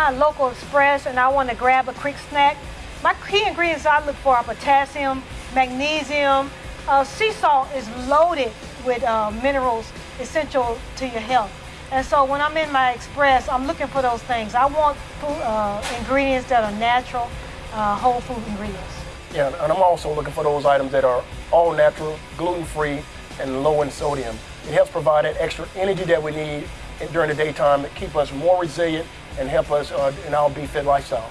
my local express and I want to grab a quick snack, my key ingredients I look for are potassium, magnesium. Uh, sea salt is loaded with uh, minerals essential to your health. And so when I'm in my express, I'm looking for those things. I want food, uh, ingredients that are natural, uh, whole food ingredients. Yeah, and I'm also looking for those items that are all natural, gluten-free, and low in sodium. It helps provide that extra energy that we need during the daytime to keep us more resilient and help us uh, in our Be Fit lifestyle.